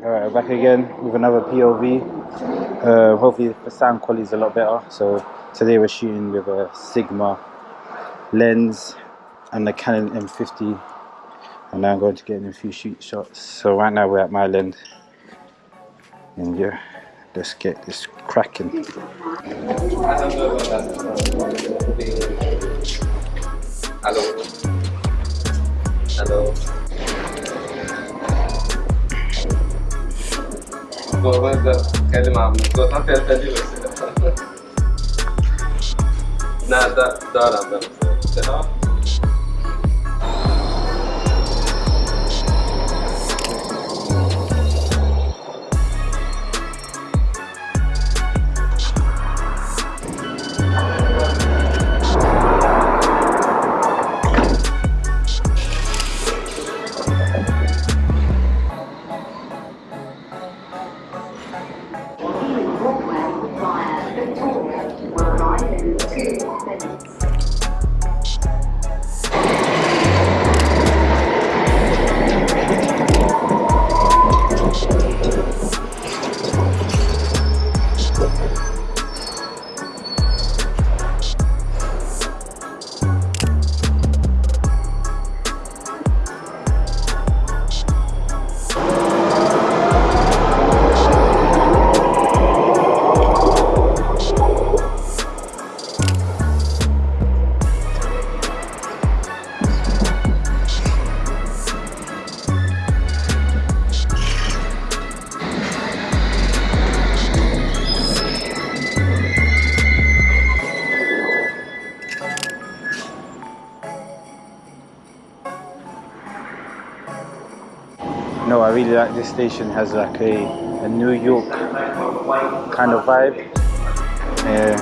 back again with another POV. Uh, hopefully the sound quality is a lot better. So today we're shooting with a Sigma lens and the Canon M50 and now I'm going to get in a few shoot shots. So right now we're at Mile End yeah, let's get this cracking. بابا كلمة عم صوتها فيها تلي بس نه دا two, one. No, I really like this station. has like a, a New York kind of vibe. Yeah.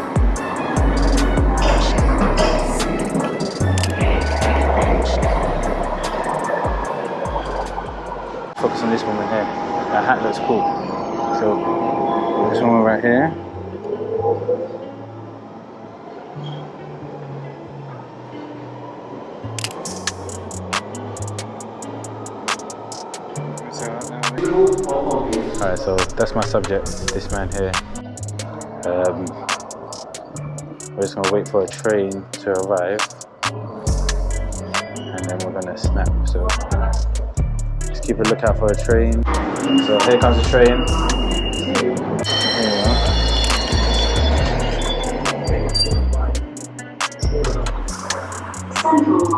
Focus on this right here. That hat looks cool. So this one right here. Alright, so that's my subject, this man here. Um, we're just gonna wait for a train to arrive and then we're gonna snap. So just keep a lookout for a train. So here comes the train. Central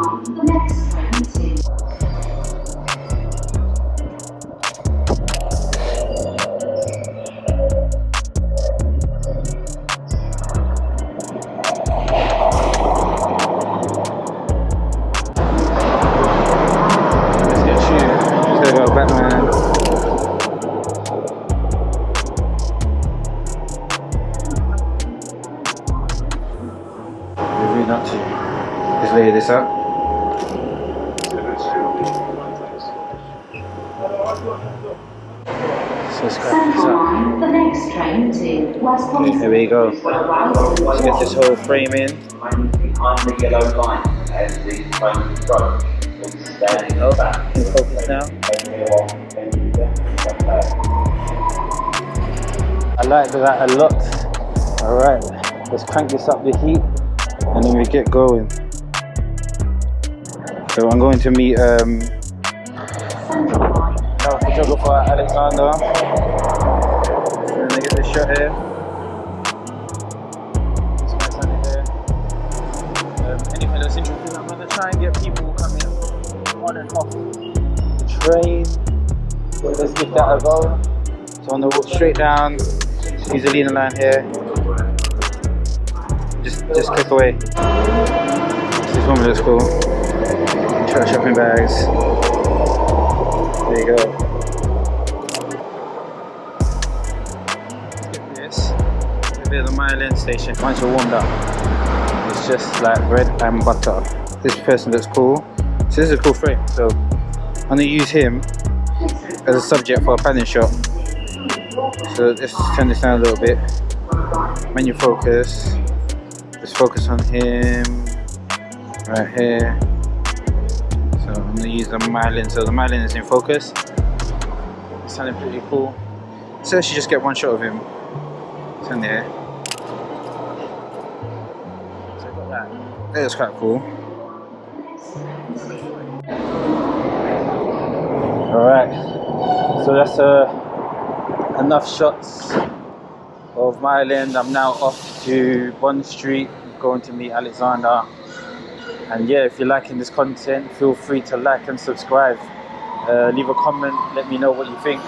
not to. Let's lay this out. So let's crack this up. line, the next train to West here we go. Let's get this whole frame in. behind the yellow line as the train approach. Oh, back. in focus now. I like that a lot. Alright, let's crank this up the heat and then we get going. So I'm going to meet um, our photographer Alexander. Let me get this shot here. Um, that's interesting, I'm gonna try and get people coming on and off the train. Let's give that a go. So I'm gonna walk straight down, use the leaner line here. Just just click away. This woman looks cool. Try shopping bags. There you go. This. Bit the Mile End station. Once you're warmed up, it's just like bread and butter. This person looks cool. So this is a cool frame. So I'm gonna use him as a subject for a panning shot. So let's turn this down a little bit. Menu focus. Let's focus on him right here. So I'm gonna use the Mile End. So the Mile End is in focus. It's sounding pretty cool. So let's just get one shot of him. It's in there. So I got that. That was quite cool. Alright. So that's uh, enough shots of Mile End. I'm now off to Bond Street, going to meet Alexander. And yeah, if you're liking this content, feel free to like and subscribe. Uh, leave a comment, let me know what you think.